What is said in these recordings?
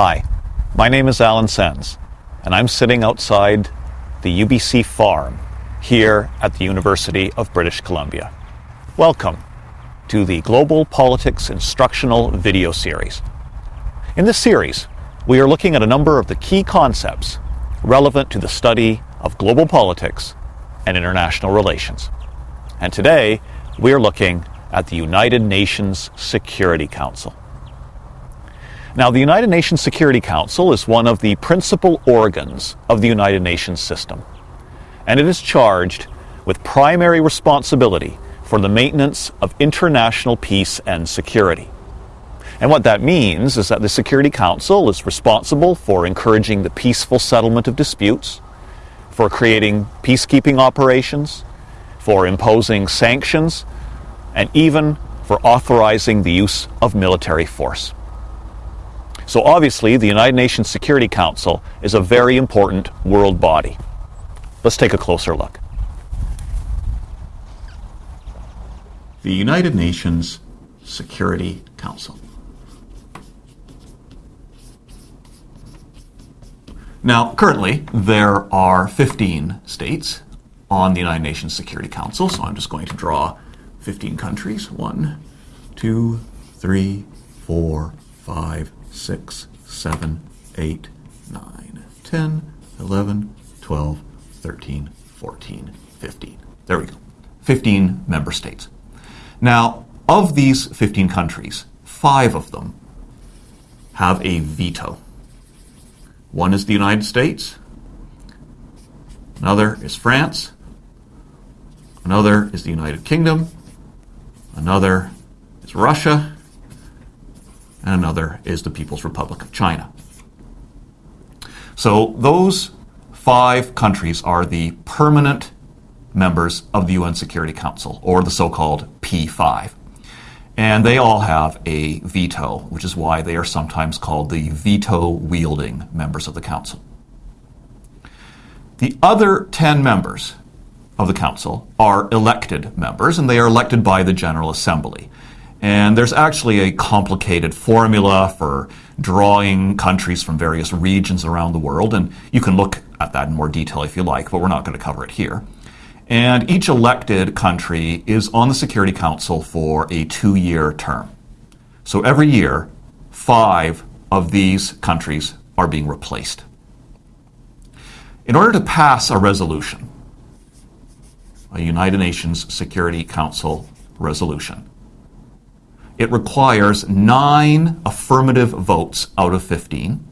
Hi, my name is Allen Sens, and I'm sitting outside the UBC farm here at the University of British Columbia. Welcome to the Global Politics Instructional Video Series. In this series, we are looking at a number of the key concepts relevant to the study of global politics and international relations. And today, we are looking at the United Nations Security Council. Now, the United Nations Security Council is one of the principal organs of the United Nations system, and it is charged with primary responsibility for the maintenance of international peace and security. And what that means is that the Security Council is responsible for encouraging the peaceful settlement of disputes, for creating peacekeeping operations, for imposing sanctions, and even for authorizing the use of military force. So obviously, the United Nations Security Council is a very important world body. Let's take a closer look. The United Nations Security Council. Now, currently, there are 15 states on the United Nations Security Council, so I'm just going to draw 15 countries. One, two, three, four, five, 6, 7, 8, 9, 10, 11, 12, 13, 14, 15. There we go. 15 member states. Now, of these 15 countries, five of them have a veto. One is the United States, another is France, another is the United Kingdom, another is Russia, and another is the People's Republic of China. So those five countries are the permanent members of the UN Security Council, or the so called P5. And they all have a veto, which is why they are sometimes called the veto wielding members of the Council. The other 10 members of the Council are elected members, and they are elected by the General Assembly. And there's actually a complicated formula for drawing countries from various regions around the world, and you can look at that in more detail if you like, but we're not going to cover it here. And each elected country is on the Security Council for a two year term. So every year, five of these countries are being replaced. In order to pass a resolution, a United Nations Security Council resolution, it requires nine affirmative votes out of 15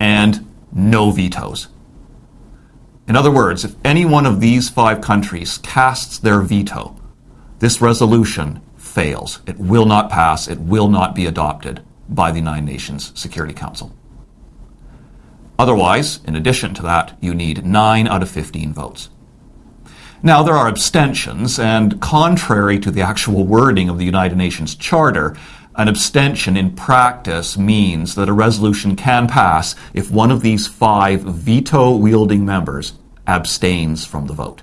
and no vetoes. In other words, if any one of these five countries casts their veto, this resolution fails. It will not pass, it will not be adopted by the United Nations Security Council. Otherwise, in addition to that, you need 9 out of 15 votes. Now, there are abstentions, and contrary to the actual wording of the United Nations Charter, an abstention in practice means that a resolution can pass if one of these five veto wielding members abstains from the vote.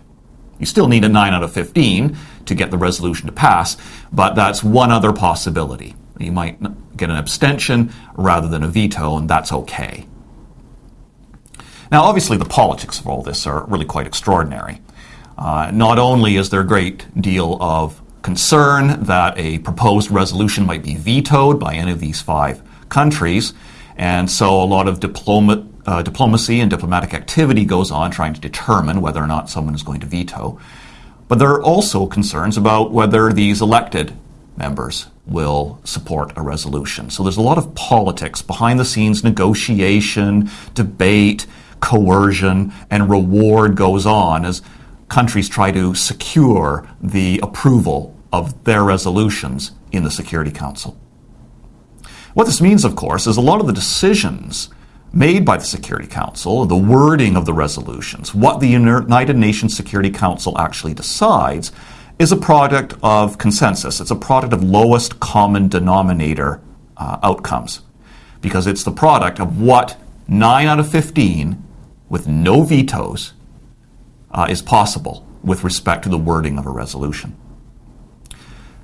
You still need a 9 out of 15 to get the resolution to pass, but that's one other possibility. You might get an abstention rather than a veto, and that's okay. Now, obviously, the politics of all this are really quite extraordinary. Uh, not only is there a great deal of concern that a proposed resolution might be vetoed by any of these five countries, and so a lot of diploma, uh, diplomacy and diplomatic activity goes on trying to determine whether or not someone is going to veto. But there are also concerns about whether these elected members will support a resolution. So there's a lot of politics, behind the scenes negotiation, debate, coercion, and reward goes on as countries try to secure the approval of their resolutions in the Security Council. What this means, of course, is a lot of the decisions made by the Security Council, the wording of the resolutions, what the United Nations Security Council actually decides, is a product of consensus. It's a product of lowest common denominator uh, outcomes because it's the product of what 9 out of 15 with no vetoes uh, is possible with respect to the wording of a resolution.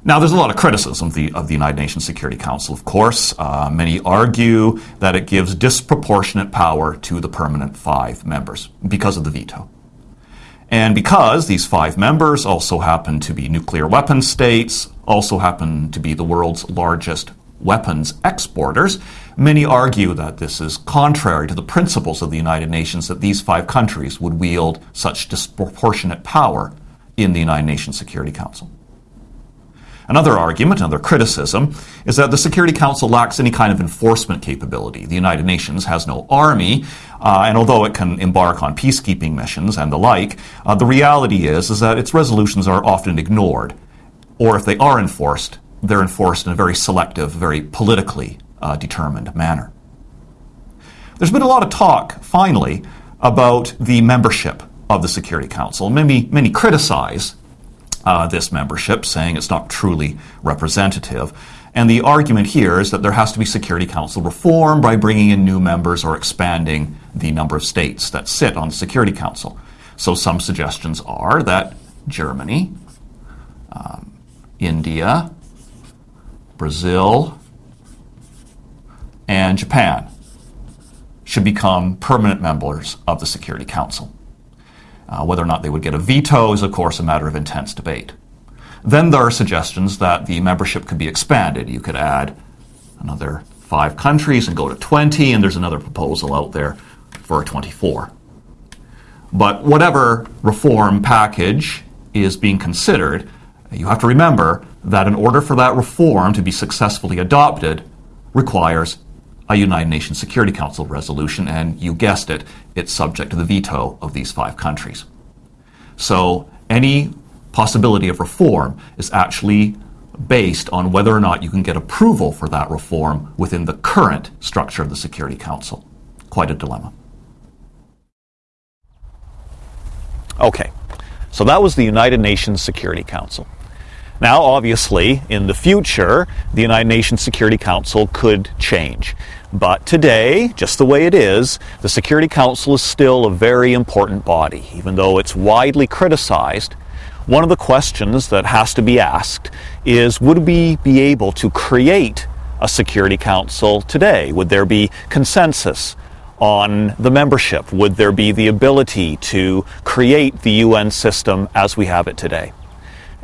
Now, there's a lot of criticism of the, of the United Nations Security Council, of course. Uh, many argue that it gives disproportionate power to the permanent five members because of the veto. And because these five members also happen to be nuclear weapon states, also happen to be the world's largest weapons exporters, many argue that this is contrary to the principles of the United Nations that these five countries would wield such disproportionate power in the United Nations Security Council. Another argument, another criticism, is that the Security Council lacks any kind of enforcement capability. The United Nations has no army, uh, and although it can embark on peacekeeping missions and the like, uh, the reality is, is that its resolutions are often ignored. Or if they are enforced, they're enforced in a very selective, very politically uh, determined manner. There's been a lot of talk, finally, about the membership of the Security Council. Many, many criticize uh, this membership, saying it's not truly representative. And the argument here is that there has to be Security Council reform by bringing in new members or expanding the number of states that sit on the Security Council. So some suggestions are that Germany, um, India, Brazil, and Japan should become permanent members of the Security Council. Uh, whether or not they would get a veto is, of course, a matter of intense debate. Then there are suggestions that the membership could be expanded. You could add another five countries and go to 20, and there's another proposal out there for 24. But whatever reform package is being considered, you have to remember that in order for that reform to be successfully adopted, requires a United Nations Security Council resolution, and you guessed it, it's subject to the veto of these five countries. So any possibility of reform is actually based on whether or not you can get approval for that reform within the current structure of the Security Council. Quite a dilemma. Okay, so that was the United Nations Security Council. Now, obviously, in the future, the United Nations Security Council could change. But today, just the way it is, the Security Council is still a very important body, even though it's widely criticized. One of the questions that has to be asked is would we be able to create a Security Council today? Would there be consensus on the membership? Would there be the ability to create the UN system as we have it today?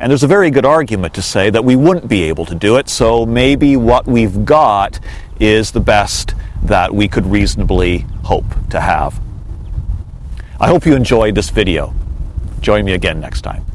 And there's a very good argument to say that we wouldn't be able to do it, so maybe what we've got is the best that we could reasonably hope to have. I hope you enjoyed this video. Join me again next time.